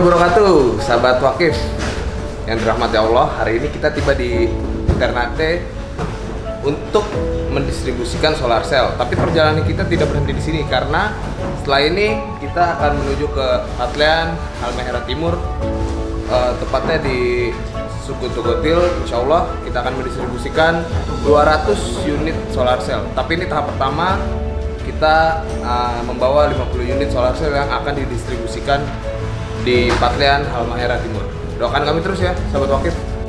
wabarakatuh, sahabat wakif yang dirahmati Allah. Hari ini kita tiba di Ternate untuk mendistribusikan solar cell. Tapi perjalanan kita tidak berhenti di sini karena setelah ini kita akan menuju ke Patlian, Halmahera Timur, eh, tepatnya di suku Tugotil. Insya Allah kita akan mendistribusikan 200 unit solar cell. Tapi ini tahap pertama kita uh, membawa 50 unit solar cell yang akan didistribusikan di Patlian Halmahera Timur. Doakan kami terus ya, sahabat wakif.